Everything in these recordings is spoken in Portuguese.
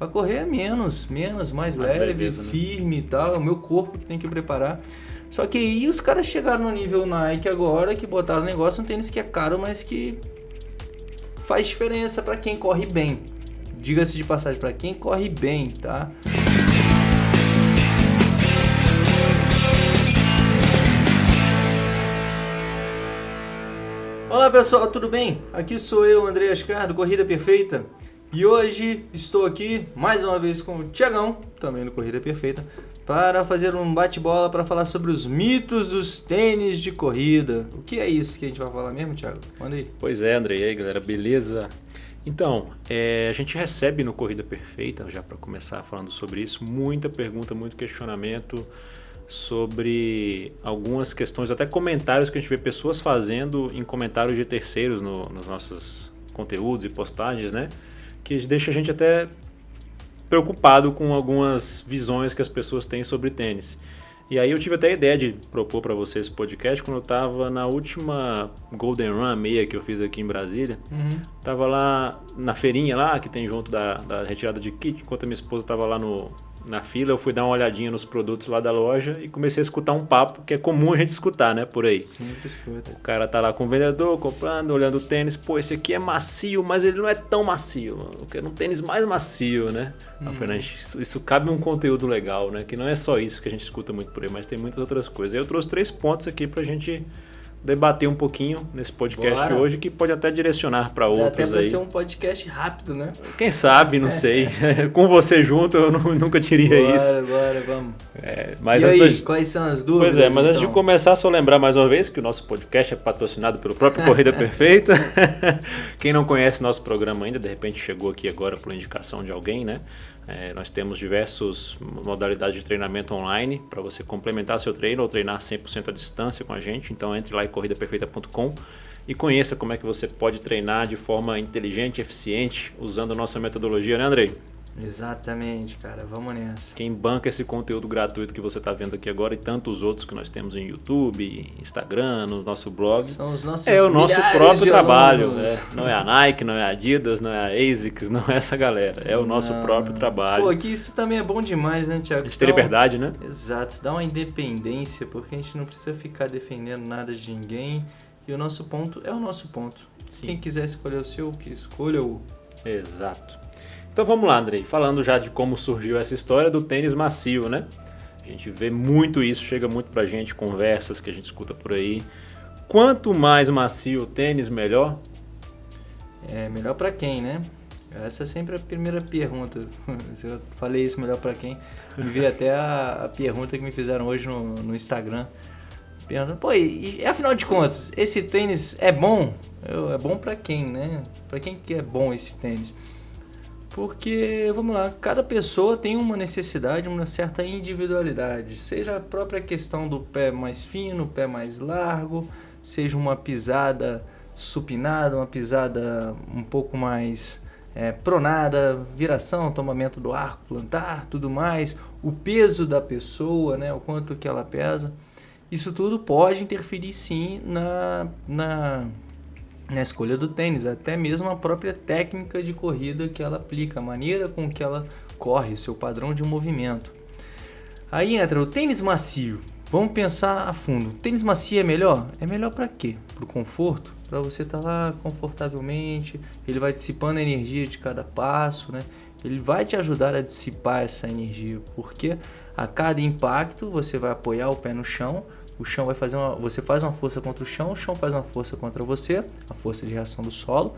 Para correr é menos, menos, mais, mais leve, leveza, né? firme e tal. É o meu corpo que tem que preparar. Só que aí os caras chegaram no nível Nike agora, que botaram o negócio, um tênis que é caro, mas que faz diferença para quem corre bem. Diga-se de passagem, para quem corre bem, tá? Olá pessoal, tudo bem? Aqui sou eu, André Ascar, do Corrida Perfeita. E hoje estou aqui mais uma vez com o Tiagão, também do Corrida Perfeita, para fazer um bate-bola para falar sobre os mitos dos tênis de corrida. O que é isso que a gente vai falar mesmo, Thiago? Manda aí. Pois é, André. E aí, galera, beleza? Então, é, a gente recebe no Corrida Perfeita, já para começar falando sobre isso, muita pergunta, muito questionamento sobre algumas questões, até comentários que a gente vê pessoas fazendo em comentários de terceiros no, nos nossos conteúdos e postagens, né? Que deixa a gente até preocupado com algumas visões que as pessoas têm sobre tênis. E aí eu tive até a ideia de propor para vocês esse podcast quando eu estava na última Golden Run meia que eu fiz aqui em Brasília. Uhum. Tava lá na feirinha lá, que tem junto da, da retirada de kit, enquanto a minha esposa estava lá no, na fila, eu fui dar uma olhadinha nos produtos lá da loja e comecei a escutar um papo que é comum a gente escutar, né, por aí. Sempre escuta. O cara tá lá com o vendedor, comprando, olhando o tênis, pô, esse aqui é macio, mas ele não é tão macio. Eu quero um tênis mais macio, né? Hum. Eu falei, isso, isso cabe um conteúdo legal, né? Que não é só isso que a gente escuta muito por aí, mas tem muitas outras coisas. Eu trouxe três pontos aqui pra gente debater um pouquinho nesse podcast Bora. hoje, que pode até direcionar para outros até pra ser um podcast rápido, né? Quem sabe, não sei. Com você junto, eu não, nunca diria bora, isso. Bora, vamos. É, mas e aí, quais são as dúvidas? Pois é, mas então? antes de começar, só lembrar mais uma vez que o nosso podcast é patrocinado pelo próprio Corrida Perfeita. Quem não conhece nosso programa ainda, de repente chegou aqui agora por indicação de alguém, né? É, nós temos diversas modalidades de treinamento online para você complementar seu treino ou treinar 100% à distância com a gente. Então entre lá em corridaperfeita.com e conheça como é que você pode treinar de forma inteligente eficiente usando a nossa metodologia, né Andrei? Exatamente, cara. Vamos nessa. Quem banca esse conteúdo gratuito que você está vendo aqui agora e tantos outros que nós temos em YouTube, Instagram, no nosso blog. São os nossos É o nosso próprio trabalho. Né? Não é a Nike, não é a Adidas, não é a ASICS, não é essa galera. É o nosso não. próprio trabalho. Pô, aqui isso também é bom demais, né, Tiago? A gente ter liberdade, né? Exato. Dá uma independência, porque a gente não precisa ficar defendendo nada de ninguém. E o nosso ponto é o nosso ponto. Sim. Quem quiser escolher o seu, que escolha o. Exato. Então vamos lá, Andrei. Falando já de como surgiu essa história do tênis macio, né? A gente vê muito isso, chega muito pra gente, conversas que a gente escuta por aí. Quanto mais macio o tênis, melhor? É melhor para quem, né? Essa é sempre a primeira pergunta. Eu falei isso melhor para quem. Me veio até a, a, pergunta que me fizeram hoje no, no Instagram. Perguntando, pô, e, e, afinal de contas, esse tênis é bom? Eu, é bom para quem, né? Para quem que é bom esse tênis? Porque, vamos lá, cada pessoa tem uma necessidade, uma certa individualidade. Seja a própria questão do pé mais fino, pé mais largo, seja uma pisada supinada, uma pisada um pouco mais é, pronada, viração, tomamento do arco plantar, tudo mais, o peso da pessoa, né, o quanto que ela pesa. Isso tudo pode interferir sim na, na na escolha do tênis, até mesmo a própria técnica de corrida que ela aplica, a maneira com que ela corre, o seu padrão de movimento. Aí entra o tênis macio. Vamos pensar a fundo. O tênis macio é melhor? É melhor para quê? Para o conforto? Para você estar tá lá confortavelmente. Ele vai dissipando a energia de cada passo, né? Ele vai te ajudar a dissipar essa energia, porque a cada impacto você vai apoiar o pé no chão, o chão vai fazer uma, você faz uma força contra o chão, o chão faz uma força contra você, a força de reação do solo,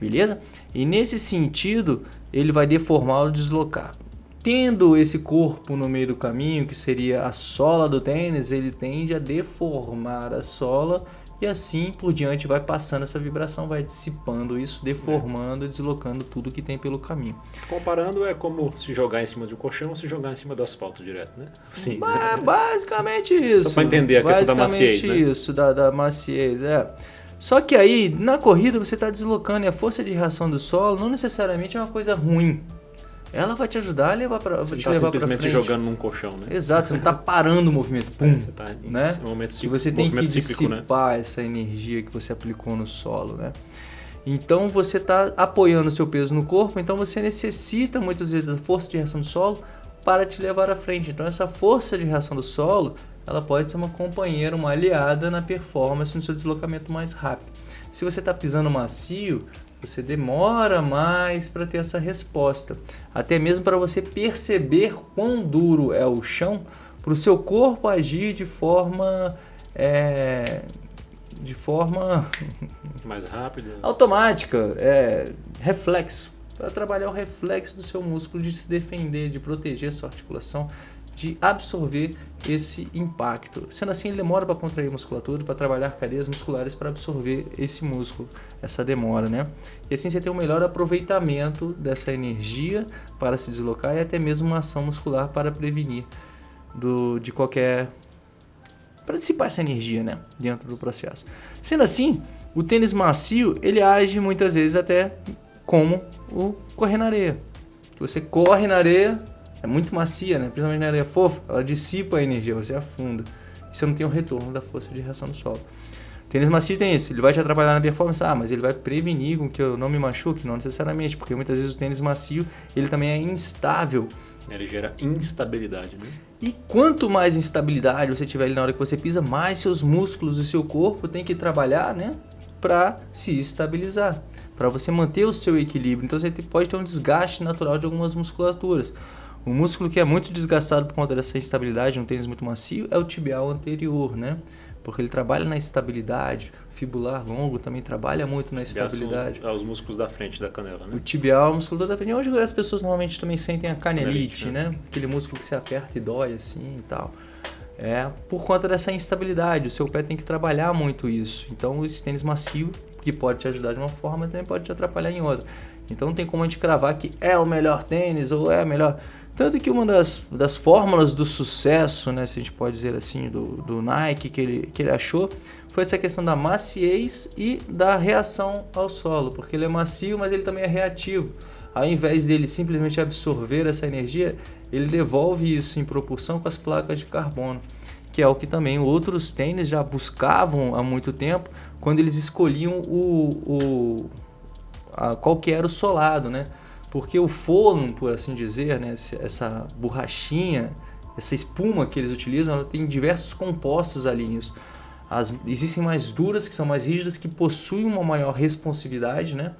beleza? E nesse sentido, ele vai deformar ou deslocar. Tendo esse corpo no meio do caminho, que seria a sola do tênis, ele tende a deformar a sola e assim por diante vai passando essa vibração, vai dissipando isso, deformando, é. deslocando tudo que tem pelo caminho. Comparando, é como se jogar em cima de um colchão ou se jogar em cima do asfalto direto, né? Sim. Ba basicamente isso. Só para entender a questão da maciez, né? isso, da, da maciez, é. Só que aí, na corrida, você está deslocando e a força de reação do solo não necessariamente é uma coisa ruim ela vai te ajudar a levar para você te tá levar simplesmente se jogando num colchão, né? Exato, você não está parando o movimento, pum, é, você tá em né? Um momento e você tem que cíclico, né? dissipar né? essa energia que você aplicou no solo, né? Então você está apoiando o seu peso no corpo, então você necessita muitas vezes da força de reação do solo para te levar à frente. Então essa força de reação do solo, ela pode ser uma companheira, uma aliada na performance, no seu deslocamento mais rápido. Se você está pisando macio, você demora mais para ter essa resposta. Até mesmo para você perceber quão duro é o chão, para o seu corpo agir de forma é, de forma mais rápida, automática, é, reflexo, para trabalhar o reflexo do seu músculo de se defender, de proteger a sua articulação, de absorver esse impacto. Sendo assim, ele demora para contrair musculatura, para trabalhar cadeias musculares para absorver esse músculo, essa demora, né? E assim você tem um melhor aproveitamento dessa energia para se deslocar e até mesmo uma ação muscular para prevenir do, de qualquer para dissipar essa energia, né, dentro do processo. Sendo assim, o tênis macio ele age muitas vezes até como o correr na areia. Você corre na areia, é muito macia, né? principalmente na areia fofa, ela dissipa a energia, você afunda. Você não tem o retorno da força de reação do solo. Tênis macio tem isso, ele vai te atrapalhar na performance, ah, mas ele vai prevenir com que eu não me machuque, não necessariamente, porque muitas vezes o tênis macio ele também é instável. Ele gera instabilidade, né? E quanto mais instabilidade você tiver ali na hora que você pisa, mais seus músculos do seu corpo tem que trabalhar, né, para se estabilizar para você manter o seu equilíbrio. Então você pode ter um desgaste natural de algumas musculaturas. O músculo que é muito desgastado por conta dessa instabilidade, um tênis muito macio, é o tibial anterior, né? Porque ele trabalha na estabilidade, o fibular longo também trabalha muito na estabilidade. São os músculos da frente da canela, né? O tibial é o músculo da frente. Onde as pessoas normalmente também sentem a canelite, canelite né? né? Aquele músculo que se aperta e dói assim e tal. É por conta dessa instabilidade. O seu pé tem que trabalhar muito isso. Então, esse tênis macio que pode te ajudar de uma forma, também pode te atrapalhar em outra. Então não tem como a gente cravar que é o melhor tênis ou é a melhor. Tanto que uma das, das fórmulas do sucesso, né, se a gente pode dizer assim, do, do Nike que ele, que ele achou, foi essa questão da maciez e da reação ao solo, porque ele é macio, mas ele também é reativo. Ao invés dele simplesmente absorver essa energia, ele devolve isso em proporção com as placas de carbono que é o que também outros tênis já buscavam há muito tempo, quando eles escolhiam o, o a, qual que era o solado, né? Porque o forno, por assim dizer, né, essa borrachinha, essa espuma que eles utilizam, ela tem diversos compostos ali nisso. As, existem mais duras, que são mais rígidas, que possuem uma maior responsividade, né?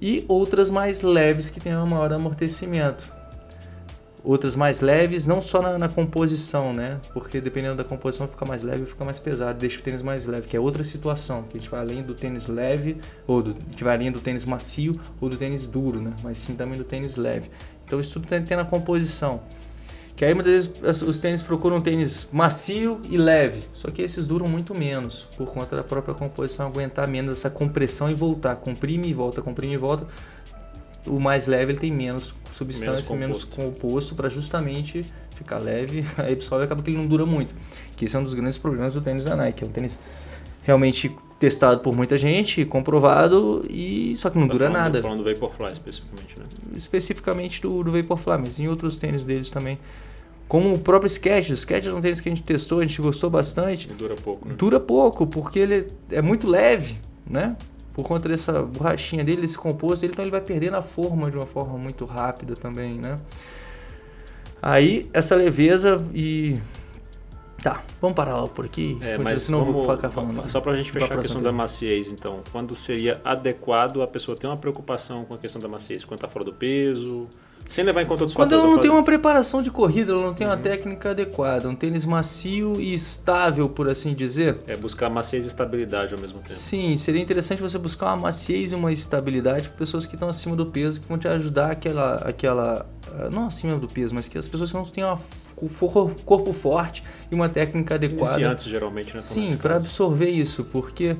E outras mais leves, que têm um maior amortecimento outras mais leves, não só na, na, composição, né? Porque dependendo da composição fica mais leve ou fica mais pesado, deixa o tênis mais leve, que é outra situação, que a gente vai além do tênis leve, ou do, que vai além do tênis macio ou do tênis duro, né? Mas sim também do tênis leve. Então isso tudo tem, tem na composição. Que aí muitas vezes os tênis procuram um tênis macio e leve, só que esses duram muito menos, por conta da própria composição aguentar menos essa compressão e voltar, comprime e volta, comprime e volta, o mais leve ele tem menos substância, menos composto, composto para justamente ficar leve, aí absorve e acaba que ele não dura muito. Que esse é um dos grandes problemas do tênis da Nike. É um tênis realmente testado por muita gente, comprovado, e só que não tá dura falando, nada. falando do Vaporfly especificamente, né? Especificamente do, do Vaporfly, mas em outros tênis deles também. Como o próprio Skechers. O Skechers é um tênis que a gente testou, a gente gostou bastante. E dura pouco, né? Dura pouco, porque ele é muito leve, né? Por conta dessa borrachinha dele, desse composto, ele, então ele vai perdendo a forma de uma forma muito rápida também, né? Aí, essa leveza e... Tá, vamos parar lá por aqui, é, mas senão vamos, vou ficar falando. Só para a gente fechar a questão da maciez, então, quando seria adequado a pessoa ter uma preocupação com a questão da maciez? Quando está fora do peso, sem levar em conta outros Quando ela não tem uma preparação de corrida, ela não tem uhum. uma técnica adequada, um tênis macio e estável, por assim dizer. É buscar maciez e estabilidade ao mesmo tempo. Sim, seria interessante você buscar uma maciez e uma estabilidade para pessoas que estão acima do peso, que vão te ajudar aquela, aquela não acima do peso, mas que as pessoas que não têm um corpo forte e uma técnica adequada. Iniciantes, geralmente, né? Sim, para absorver isso, porque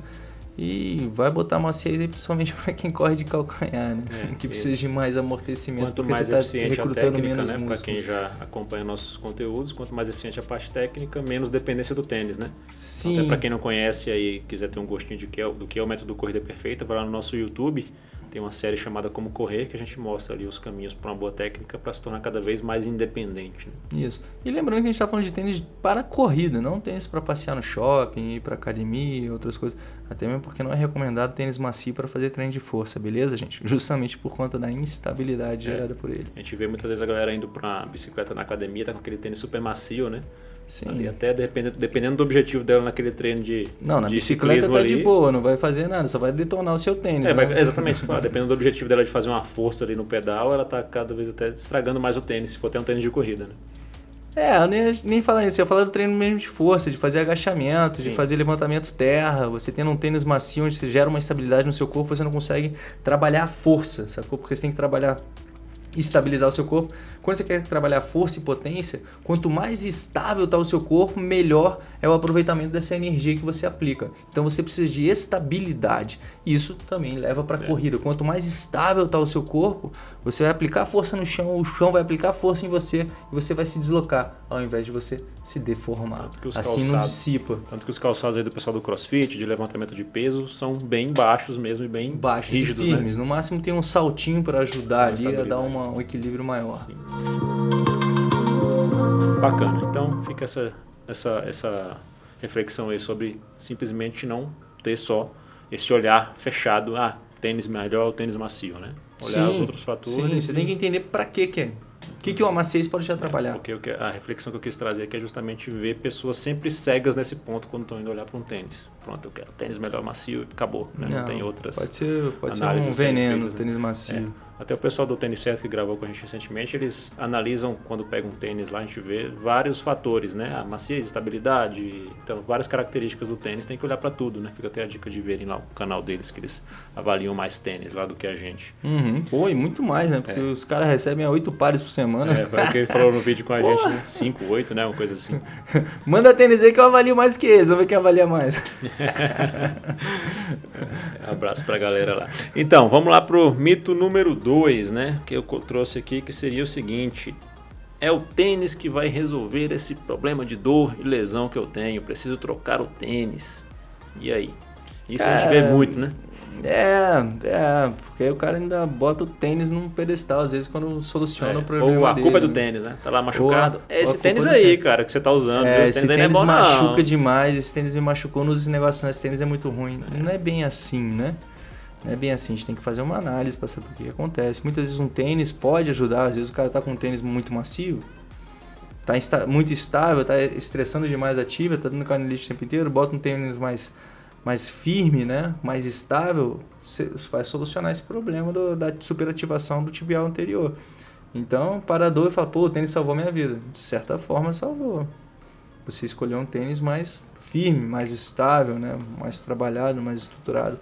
e vai botar maciez aí principalmente para quem corre de calcanhar, né? É, que precisa de mais amortecimento. Quanto mais você tá eficiente a técnica, né? Para quem já acompanha nossos conteúdos, quanto mais eficiente a parte técnica, menos dependência do tênis, né? Sim. Até para quem não conhece aí, quiser ter um gostinho de que é, do que é o método Corrida Perfeita, vai lá no nosso YouTube. Tem uma série chamada Como Correr, que a gente mostra ali os caminhos para uma boa técnica para se tornar cada vez mais independente. Né? Isso. E lembrando que a gente está falando de tênis para corrida, não tênis para passear no shopping, ir para academia, outras coisas. Até mesmo porque não é recomendado tênis macio para fazer treino de força, beleza, gente? Justamente por conta da instabilidade é. gerada por ele. A gente vê muitas vezes a galera indo para bicicleta na academia, tá com aquele tênis super macio, né? Sim. Ali até dependendo, dependendo do objetivo dela naquele treino de Não, na de bicicleta tá ali. de boa, não vai fazer nada, só vai detonar o seu tênis. É, né? vai, exatamente. dependendo do objetivo dela de fazer uma força ali no pedal, ela tá cada vez até estragando mais o tênis, se for ter um tênis de corrida, né? É, eu nem, nem falar isso, eu falar do treino mesmo de força, de fazer agachamento, Sim. de fazer levantamento terra. Você tendo um tênis macio onde você gera uma estabilidade no seu corpo, você não consegue trabalhar a força, sacou? Porque você tem que trabalhar estabilizar o seu corpo. Quando você quer trabalhar força e potência, quanto mais estável está o seu corpo, melhor é o aproveitamento dessa energia que você aplica. Então você precisa de estabilidade. Isso também leva para a é. corrida. Quanto mais estável está o seu corpo, você vai aplicar força no chão, o chão vai aplicar força em você e você vai se deslocar, ao invés de você se deformar. Assim calçados, não dissipa. Tanto que os calçados aí do pessoal do crossfit, de levantamento de peso, são bem baixos mesmo e bem baixos rígidos. E né? firmes. Né? No máximo tem um saltinho para ajudar ali a dar uma, um equilíbrio maior. Sim. Bacana. Então fica essa, essa, essa reflexão aí sobre simplesmente não ter só esse olhar fechado, ah, tênis melhor ou tênis macio, né? Olhar sim, os outros fatores. Sim, você e... tem que entender para que que é. O que, que o amaciez pode te atrapalhar? É, porque a reflexão que eu quis trazer aqui é justamente ver pessoas sempre cegas nesse ponto quando estão indo olhar para um tênis. Pronto, eu quero tênis melhor macio e acabou. Né? Não, não, tem outras Pode ser, pode ser um veneno, feitas, tênis macio. É. Até o pessoal do Tênis Certo que gravou com a gente recentemente, eles analisam quando pega um tênis lá, a gente vê vários fatores, né? A maciez, estabilidade, então várias características do tênis, tem que olhar para tudo, né? Fica até a dica de verem lá o canal deles, que eles avaliam mais tênis lá do que a gente. Uhum. Pô, e muito mais, né? Porque é. os caras recebem oito pares por semana. É, foi o que ele falou no vídeo com a gente, né? Cinco, oito, né? Uma coisa assim. Manda tênis aí que eu avalio mais que eles, vamos ver quem avalia mais. Abraço pra galera lá. Então, vamos lá pro mito número 2, né? Que eu trouxe aqui, que seria o seguinte. É o tênis que vai resolver esse problema de dor e lesão que eu tenho. Preciso trocar o tênis. E aí? Isso a gente vê muito, né? É, é, porque o cara ainda bota o tênis num pedestal, às vezes quando soluciona é, o problema. Ou a dele. culpa é do tênis, né? Tá lá machucado. é esse tênis aí, cara, que você tá usando. É, esse tênis, tênis é machuca não. demais, esse tênis me machucou nos negócios, esse tênis é muito ruim. É. Não é bem assim, né? Não é bem assim, a gente tem que fazer uma análise para saber o que acontece. Muitas vezes um tênis pode ajudar, às vezes o cara tá com um tênis muito macio, tá muito estável, tá estressando demais a tibia, tá dando canelite o tempo inteiro, bota um tênis mais mais firme, né, mais estável, vai solucionar esse problema do, da superativação do tibial anterior. Então, para a dor, fala, pô, o tênis salvou minha vida. De certa forma, salvou. Você escolheu um tênis mais firme, mais estável, né, mais trabalhado, mais estruturado.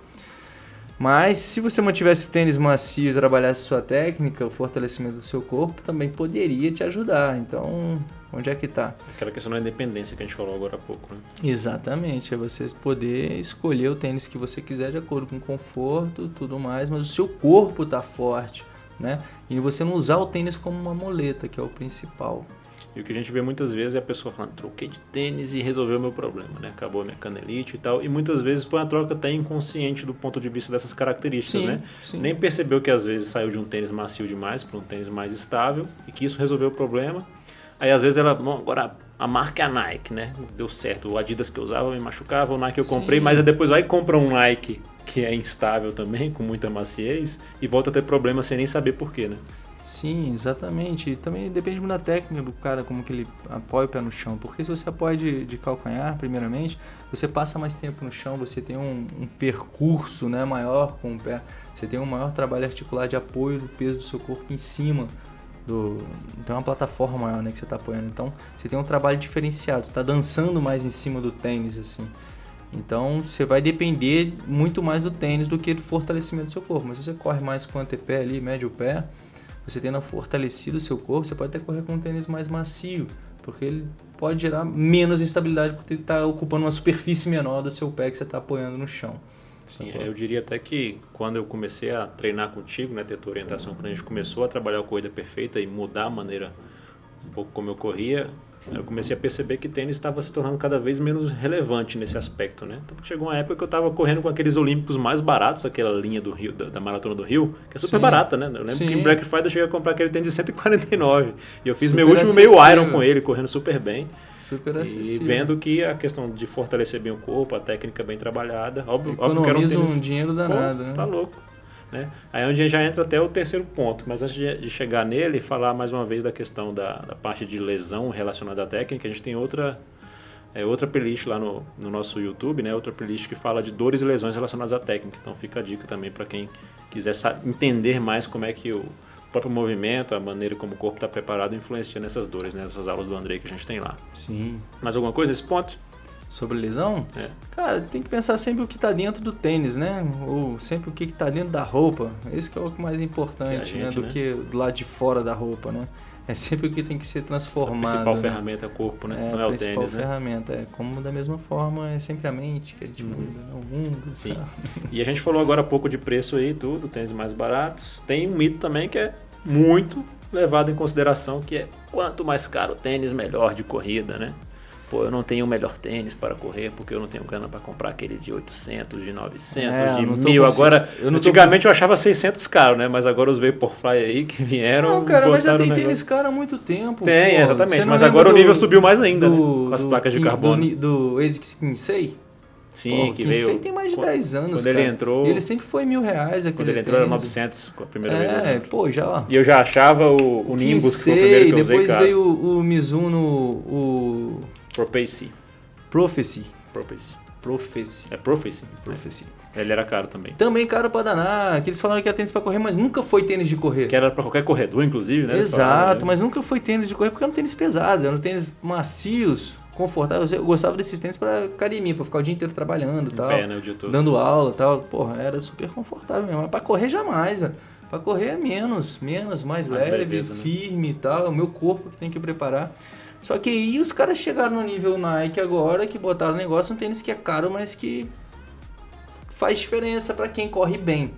Mas se você mantivesse o tênis macio e trabalhasse sua técnica, o fortalecimento do seu corpo também poderia te ajudar. Então, onde é que está? Aquela questão da independência que a gente falou agora há pouco. Né? Exatamente, é você poder escolher o tênis que você quiser de acordo com o conforto, tudo mais, mas o seu corpo está forte, né? E você não usar o tênis como uma moleta, que é o principal. E o que a gente vê muitas vezes é a pessoa falando, troquei de tênis e resolveu o meu problema, né? Acabou a minha canelite e tal. E muitas vezes foi uma troca até inconsciente do ponto de vista dessas características, sim, né? Sim. Nem percebeu que às vezes saiu de um tênis macio demais para um tênis mais estável e que isso resolveu o problema. Aí às vezes ela, bom, agora a marca é a Nike, né? Deu certo. O Adidas que eu usava me machucava, o Nike eu comprei, sim. mas depois vai e compra um Nike que é instável também, com muita maciez, e volta a ter problema sem nem saber porquê, né? Sim, exatamente. E também depende muito da técnica do cara, como que ele apoia o pé no chão. Porque se você apoia de, de calcanhar, primeiramente, você passa mais tempo no chão, você tem um, um, percurso né, maior com o pé, você tem um maior trabalho articular de apoio do peso do seu corpo em cima do. Tem uma plataforma maior né, que você está apoiando. Então você tem um trabalho diferenciado, você está dançando mais em cima do tênis, assim. Então você vai depender muito mais do tênis do que do fortalecimento do seu corpo. Mas se você corre mais com o antepé ali, médio pé você tendo fortalecido o seu corpo, você pode até correr com um tênis mais macio, porque ele pode gerar menos instabilidade porque ele está ocupando uma superfície menor do seu pé que você está apoiando no chão. Sim, eu diria até que quando eu comecei a treinar contigo, né, ter tua orientação, quando a gente começou a trabalhar a corrida perfeita e mudar a maneira um pouco como eu corria, eu comecei a perceber que tênis estava se tornando cada vez menos relevante nesse aspecto, né? Então chegou uma época que eu estava correndo com aqueles olímpicos mais baratos, aquela linha do Rio, da, da Maratona do Rio, que é super Sim. barata, né? Eu lembro Sim. que em Black Friday eu cheguei a comprar aquele tênis de 149 e eu fiz super meu último acessível. meio Iron com ele, correndo super bem. Super acessível. E vendo que a questão de fortalecer bem o corpo, a técnica bem trabalhada, óbvio, óbvio que era um, tênis, um dinheiro danado, Pô, né? Tá louco. Né? Aí é onde a gente já entra até o terceiro ponto, mas antes de, chegar nele, falar mais uma vez da questão da, da, parte de lesão relacionada à técnica, a gente tem outra, é, outra playlist lá no, no nosso YouTube, né? outra playlist que fala de dores e lesões relacionadas à técnica. Então fica a dica também para quem quiser entender mais como é que o próprio movimento, a maneira como o corpo está preparado influencia nessas dores, nessas aulas do Andrei que a gente tem lá. Sim. Mais alguma coisa nesse ponto? Sobre lesão, é. cara, tem que pensar sempre o que está dentro do tênis, né? Ou sempre o que está dentro da roupa. Esse que é o mais importante, né? gente, né? Do né? que do lado de fora da roupa, né? É sempre o que tem que ser transformado. A principal né? ferramenta é o corpo, né? É, não é o tênis, né? A principal ferramenta. É como da mesma forma é sempre a mente que a gente uhum. muda, não o mundo. Sim. E a gente falou agora há pouco de preço aí, tudo, tênis mais baratos. Tem um mito também que é muito levado em consideração, que é quanto mais caro o tênis, melhor de corrida, né? Pô, eu não tenho o melhor tênis para correr porque eu não tenho grana para comprar aquele de 800, de 900, é, de 1000. Agora, eu antigamente tô... eu achava 600 caro, né? Mas agora os Vaporfly aí que vieram. Não, cara, mas já tem tênis caro há muito tempo. Tem, pô. exatamente. Mas agora do, o nível subiu mais ainda, do, né? Com as placas de carbono. Do, do ASICS Kinsei? Sim, Pô, que veio. Kinsei tem mais de 10 anos. Quando cara. ele entrou. Ele sempre foi mil reais. Quando ele entrou tênis. era 900 a primeira é, vez. É, pô, já. E eu já achava o, o Nimbus, que foi o primeiro que eu usei, Depois cara. veio o, o Mizuno, o. Propace. Prophecy. Prophecy. Prophecy. É Prophecy? Prophecy. Ele era caro também. Também caro pra danar. Que eles falaram que era tênis pra correr, mas nunca foi tênis de correr. Que era pra qualquer corredor, inclusive, né? Exato, né? mas nunca foi tênis de correr porque eram tênis pesados, eram tênis macios, confortáveis. Eu gostava desses tênis pra academia, pra ficar o dia inteiro trabalhando e tal. Pé, né, o dia todo. Dando aula e tal. Porra, era super confortável mesmo. Mas pra correr jamais, velho. Pra correr é menos, menos, mais, mais leve, leveza, né? firme e tal. É o meu corpo que tem que preparar. Só que aí os caras chegaram no nível Nike agora, que botaram o negócio um tênis que é caro, mas que faz diferença para quem corre bem.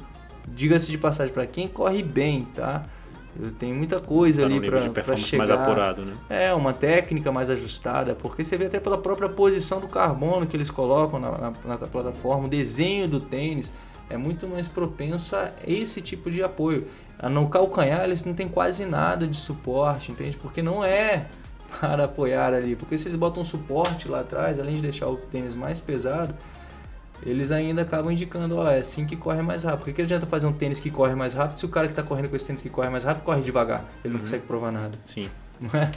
Diga-se de passagem, para quem corre bem, tá? Tem muita coisa tá ali para chegar. mais apurado, né? É, uma técnica mais ajustada, porque você vê até pela própria posição do carbono que eles colocam na, na, na plataforma, o desenho do tênis é muito mais propenso a esse tipo de apoio. No calcanhar eles não tem quase nada de suporte, entende? Porque não é para apoiar ali. Porque se eles botam suporte lá atrás, além de deixar o tênis mais pesado, eles ainda acabam indicando, ó, é assim que corre mais rápido. Por que, adianta fazer um tênis que corre mais rápido se o cara que está correndo com esse tênis que corre mais rápido corre devagar? Ele não uhum. consegue provar nada. Sim. Não é?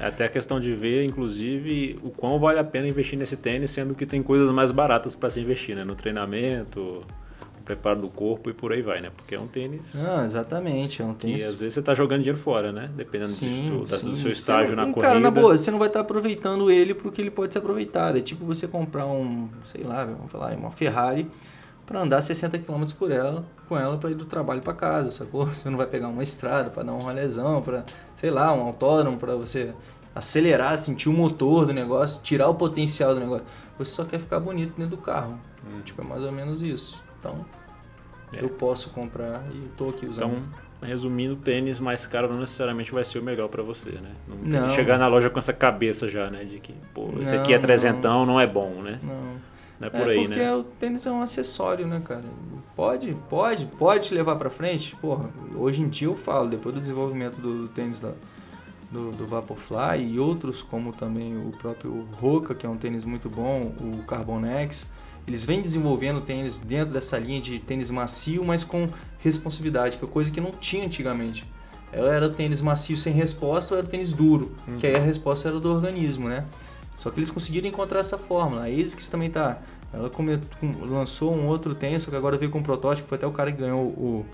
é? Até a questão de ver, inclusive, o quão vale a pena investir nesse tênis, sendo que tem coisas mais baratas para se investir, né? No treinamento, preparo do corpo e por aí vai, né? Porque é um tênis. Não, exatamente, é um tênis. E às vezes você está jogando dinheiro fora, né? Dependendo sim, do, sim. do seu estágio não, na corrida. Cara, na boa, você não vai estar tá aproveitando ele porque ele pode ser aproveitado. É tipo você comprar um, sei lá, vamos falar, uma Ferrari para andar 60 km por ela, com ela para ir do trabalho para casa, sacou? Você não vai pegar uma estrada para dar um rolezão, para, sei lá, um autódromo para você acelerar, sentir o motor do negócio, tirar o potencial do negócio. Você só quer ficar bonito dentro do carro. Hum. Tipo, é mais ou menos isso. Então, é. eu posso comprar e estou aqui usando. Então, resumindo, tênis mais caro não necessariamente vai ser o melhor para você, né? Não, não, chegar na loja com essa cabeça já, né? De que, pô, esse aqui é trezentão, não. não é bom, né? Não. Não é por é aí, porque né? o tênis é um acessório, né, cara? Pode, pode, pode te levar para frente. Porra, hoje em dia eu falo, depois do desenvolvimento do tênis da, do, do Vaporfly e outros, como também o próprio Roca, que é um tênis muito bom, o Carbonex, eles vêm desenvolvendo tênis dentro dessa linha de tênis macio, mas com responsividade, que é coisa que não tinha antigamente. Era o tênis macio sem resposta ou era o tênis duro, uhum. que aí a resposta era do organismo, né? Só que eles conseguiram encontrar essa fórmula. A ASICS também tá. Ela lançou um outro tênis, só que agora veio com um protótipo, foi até o cara que ganhou o,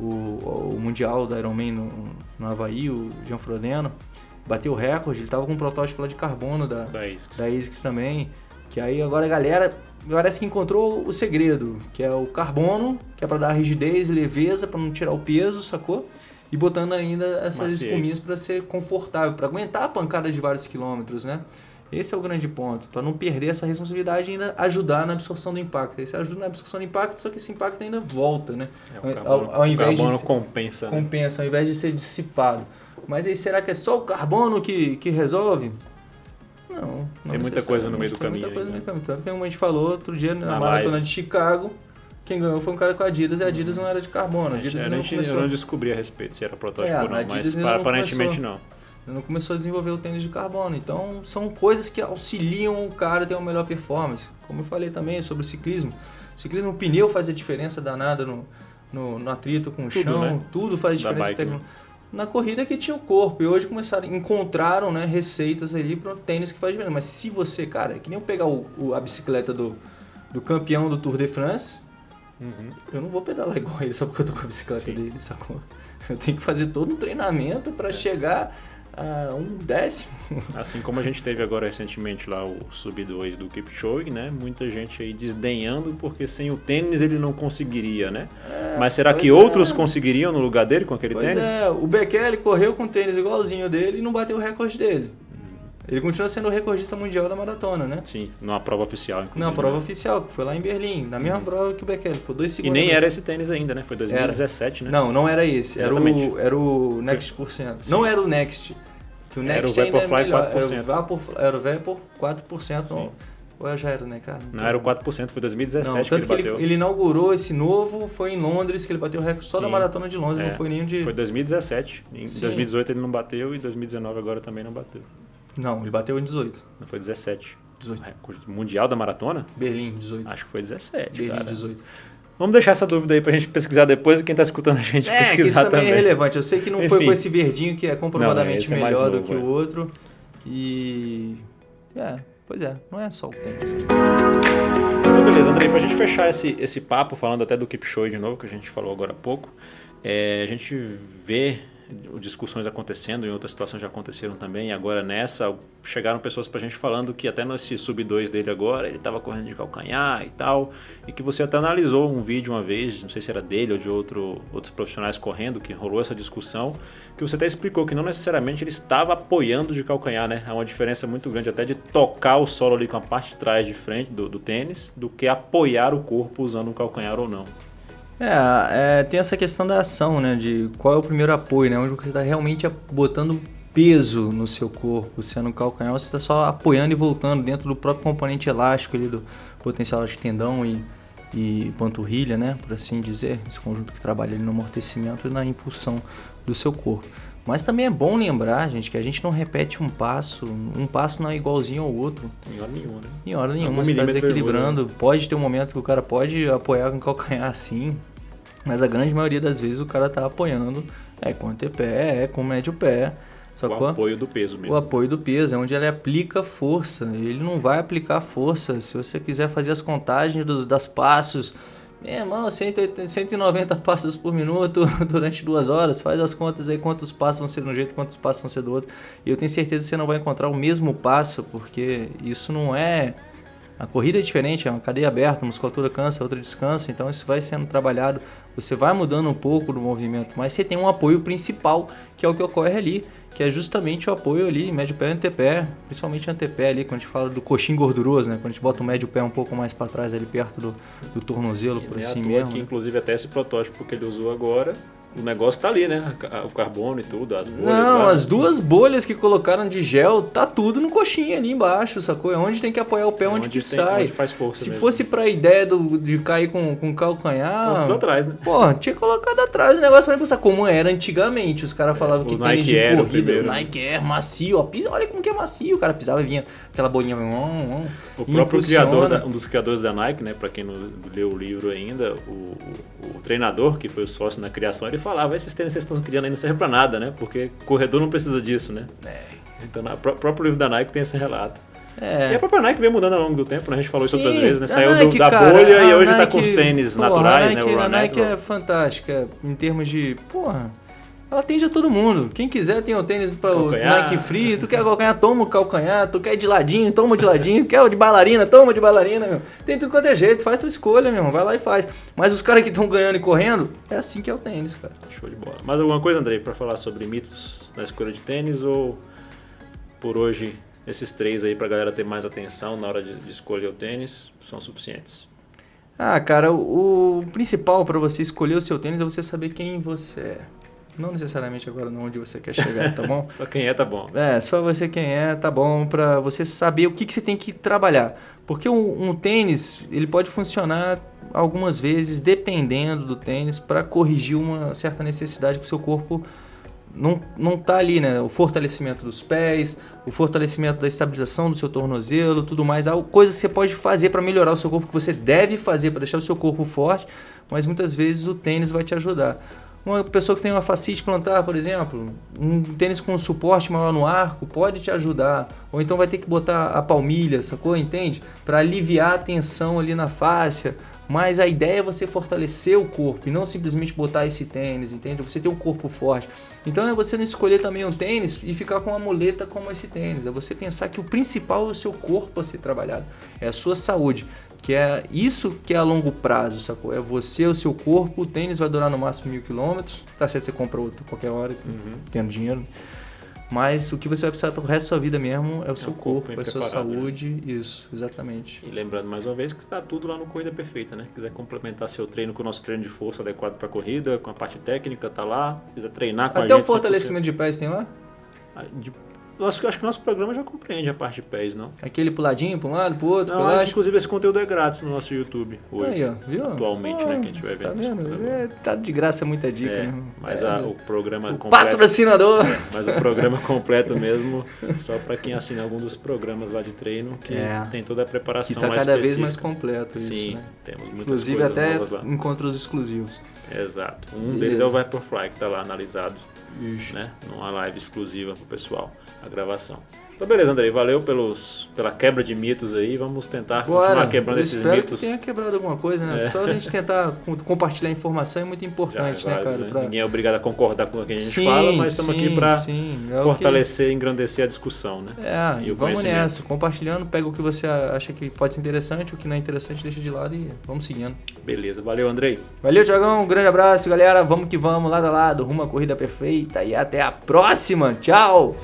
o, o Mundial da Ironman no, no Havaí, o Jean Frodeno. Bateu o recorde, ele tava com um protótipo lá de carbono da, da ASICS. da ASICS também. Que aí agora a galera parece que encontrou o segredo, que é o carbono, que é para dar rigidez e leveza, para não tirar o peso, sacou? E botando ainda essas Maciez. espuminhas para ser confortável, para aguentar a pancada de vários quilômetros, né? Esse é o grande ponto, para não perder essa responsabilidade e ainda ajudar na absorção do impacto. Você ajuda na absorção do impacto, só que esse impacto ainda volta, né? É, carbono, ao, ao invés de compensa. Compensa, né? ao invés de ser dissipado. Mas aí será que é só o carbono que, que resolve? Não. não Tem muita coisa no meio do tem caminho. Muita coisa no aí, meio né? do caminho. Tanto que, como a gente falou outro dia na, Na maratona live. de Chicago, quem ganhou foi um cara com a Adidas e a Adidas não era de carbono. A Adidas Eu ainda não, tinha- eu começou, não descobri a respeito se era protótipo É, ou a não, mas não aparentemente começou. não. Não começou a desenvolver o tênis de carbono. Então, são coisas que auxiliam o cara a ter uma melhor performance. Como eu falei também sobre o ciclismo. O ciclismo, o pneu faz a diferença danada no, no, no atrito com o Tudo, chão. né? Tudo faz Da diferença bike, técnica. Na corrida que tinha o corpo. E hoje começaram, encontraram né, receitas ali para tênis que faz diferença. Mas se você, cara, é que nem eu pegar o, o- a bicicleta do, do campeão do Tour de France, Uhum. eu não vou pedalar igual ele só porque eu tô com a bicicleta Sim. dele, sacou? Eu tenho que fazer todo um treinamento para chegar a um décimo. Assim como a gente teve agora recentemente lá o Sub 2 do Kipchoge, né? Muita gente aí desdenhando porque sem o tênis ele não conseguiria, né? Mas será que é. outros conseguiriam no lugar dele com aquele Pois tênis? é, o Bekele correu com tênis igualzinho dele e não bateu o recorde dele. Uhum. Ele continua sendo o recordista mundial da maratona, né? Sim, numa prova oficial. inclusive, Não, a prova né? oficial, que foi lá em Berlim, na mesma prova que o Bekele, por dois E segundos. nem era esse tênis ainda, né? Foi 2017, né? Não, não era esse, era Exatamente. o, era o Next por cento. Não era o Next. Que o Era Next o ainda é Vaporfly melhor. 4%. Era o Vapor, era o Vapor 4%. Sim. Ou, já era, né, cara? Não era o 4%, foi 2017 Não, que ele que ele, bateu. ele inaugurou esse novo, foi em Londres, que ele bateu o recorde só da Sim. maratona de Londres, É, não foi nenhum de... Foi 2017. Em Sim. 2018 ele não bateu e 2019 agora também não bateu. Não, ele bateu em 18. Não foi 17. 18. Recorde Mundial da maratona? Berlim, 18. Acho que foi 17, Berlim, cara. 18. Vamos deixar essa dúvida aí pra gente pesquisar depois e quem tá escutando a gente É, que isso pesquisar também, também. é relevante. Eu sei que não foi Enfim. com esse verdinho que é comprovadamente Não, é melhor do novo, que é. o outro. E... É, pois é, não é só o tênis. Então, beleza, Andrei, pra gente fechar esse, esse papo, falando até do Kipchoge de novo, que a gente falou agora há pouco, é, a gente vê discussões acontecendo, em outras situações já aconteceram também, agora nessa chegaram pessoas pra gente falando que até nesse sub 2 dele agora, ele tava correndo de calcanhar e tal, e que você até analisou um vídeo uma vez, não sei se era dele ou de outro, outros profissionais correndo, que rolou essa discussão, que você até explicou que não necessariamente ele estava apoiando de calcanhar, né? Há uma diferença muito grande até de tocar o solo ali com a parte de trás de frente do, do tênis, do que apoiar o corpo usando o calcanhar ou não. É, é, tem essa questão da ação, né? De qual é o primeiro apoio, né? Onde você está realmente botando peso no seu corpo. Se é no calcanhar, você está só apoiando e voltando dentro do próprio componente elástico ali do potencial de tendão e, e panturrilha, né? Por assim dizer. Esse conjunto que trabalha ali no amortecimento e na impulsão do seu corpo. Mas também é bom lembrar, gente, que a gente não repete um passo. Um passo não é igualzinho ao outro. Em hora nenhuma, né? Em hora nenhuma, Algum você está desequilibrando. Pode ter um momento que o cara pode apoiar com o calcanhar assim, mas a grande maioria das vezes o cara tá apoiando é com antepé, é com médio pé. O- apoio do peso mesmo. o apoio do peso é onde ele aplica força. Ele não vai aplicar força. Se você quiser fazer as contagens dos, das passos, meu irmão, 180, 190 passos por minuto durante duas horas, faz as contas aí quantos passos vão ser de um jeito, quantos passos vão ser do outro. E eu tenho certeza que você não vai encontrar o mesmo passo, porque isso não é. A corrida é diferente, é uma cadeia aberta, a musculatura cansa, a outra descansa, então isso vai sendo trabalhado. Você vai mudando um pouco do movimento, mas você tem um apoio principal, que é o que ocorre ali, que é justamente o apoio ali, médio pé e antepé, principalmente antepé ali, quando a gente fala do coxinho gorduroso, né? Quando a gente bota o médio pé um pouco mais para trás ali perto do, do tornozelo, E por assim mesmo. que, né? inclusive, até esse protótipo que ele usou agora, o negócio tá ali, né? O carbono e tudo, as bolhas. Não, lá, as né? duas bolhas que colocaram de gel, tá tudo no coxinha ali embaixo, sacou? É onde tem que apoiar o pé, onde, que tem- sai. onde faz força Se mesmo. fosse pra ideia do, de cair com, com calcanhar. tudo atrás, né? Pô, tinha colocado atrás o negócio pra impulsar, como era antigamente. Os caras falavam o que Nike tênis de corrida, primeiro, o né? Nike Air, macio, ó, pisa- olha como que é macio. O cara pisava e vinha aquela bolinha. hum, hum, O próprio criador, da- um dos criadores da Nike, né, para quem não leu o livro ainda, o, o- o treinador que foi o sócio na criação, ele falava: esses tênis que vocês estão criando aí não servem para nada, né? Porque corredor não precisa disso, né? Então, o próprio livro da Nike tem esse relato. E É. a própria Nike vem mudando ao longo do tempo, né? A gente falou isso Sim, outras vezes, né? Saiu do- Nike, da cara, bolha e hoje tá Nike- com os tênis naturais, a né? Nike, O Run a Nike Natural. é fantástica em termos de. Porra. Ela atende a todo mundo. Quem quiser tem o tênis para o. Nike Free. Tu quer calcanhar, toma o calcanhar. Tu quer de ladinho, toma de ladinho. quer o de bailarina, toma de bailarina, meu. Tem tudo quanto é jeito. Faz tua escolha, meu. irmão. Vai lá e faz. Mas os caras que estão ganhando e correndo, é assim que é o tênis, cara. Show de bola. Mais alguma coisa, Andrei, para falar sobre mitos na escolha de tênis ou por hoje esses três aí pra galera ter mais atenção na hora de, de escolher o tênis são suficientes? Ah, cara, o, o principal para você escolher o seu tênis é você saber quem você é. Não necessariamente agora onde você quer chegar, tá bom? só quem é tá bom. É, só você quem é tá bom para você saber o que, que você tem que trabalhar. Porque um, um tênis, ele pode funcionar algumas vezes, dependendo do tênis, para corrigir uma certa necessidade que o seu corpo não, não tá ali, né? O fortalecimento dos pés, o fortalecimento da estabilização do seu tornozelo, tudo mais. Há coisas que você pode fazer para melhorar o seu corpo, que você deve fazer para deixar o seu corpo forte, mas muitas vezes o tênis vai te ajudar. Uma pessoa que tem uma fascite plantar, por exemplo, um tênis com suporte maior no arco pode te ajudar. Ou então vai ter que botar a palmilha, sacou? Entende? Para aliviar a tensão ali na fáscia. Mas a ideia é você fortalecer o corpo e não simplesmente botar esse tênis, entende? Você ter um corpo forte. Então é você não escolher também um tênis e ficar com uma muleta como esse tênis. É você pensar que o principal é o seu corpo a ser trabalhado, é a sua saúde. Que é isso que é a longo prazo, sacou? É você, o seu corpo, o tênis vai durar no máximo mil quilômetros. Tá certo, você compra outro qualquer hora, uhum. tendo dinheiro. Mas o que você vai precisar para o resto da sua vida mesmo é o é seu corpo, corpo é a sua né? saúde, né? isso, exatamente. E lembrando mais uma vez que está tudo lá no Corrida Perfeita, né? Quiser complementar seu treino com o nosso treino de força adequado para corrida, com a parte técnica, tá lá. Quiser treinar com Até a gente. Até o fortalecimento de pés tem lá? Ah, de eu acho, acho que o nosso programa já compreende a parte de pés, não? Aquele puladinho para um lado, para o outro. Não, acho, inclusive esse conteúdo é grátis no nosso YouTube hoje. Aí, ó, viu? Atualmente, ah, né? Quem estiver tá vendo. Tá, vendo? É, tá de graça muita dica. É, né? Mas é, a, o programa o completo. Patrocinador! É, mas o programa completo mesmo, só para quem assina algum dos programas lá de treino, que é. tem toda a preparação que tá mais cada vez mais completo isso, Sim, né? temos muitas Inclusive até encontros exclusivos. Exato. Um Beleza. deles é o Vaporfly, que está lá analisado. Ixi. Né? Numa live exclusiva pro pessoal, a gravação. Então, beleza, Andrei. Valeu pelos, pela quebra de mitos aí. Vamos tentar Bora. continuar quebrando esses mitos. Que tenha quebrado alguma coisa, né? É. Só a gente tentar compartilhar informação é muito importante, é né, cara? Né? Pra... Ninguém é obrigado a concordar com o que a gente sim, fala, mas estamos aqui para é fortalecer e engrandecer a discussão, né? É, e vamos nessa. Compartilhando, pega o que você acha que pode ser interessante, o que não é interessante, deixa de lado e vamos seguindo. Beleza. Valeu, Andrei. Valeu, Tiagão. Um grande abraço, galera. Vamos que vamos, lado a lado, rumo à corrida perfeita e até a próxima. Tchau!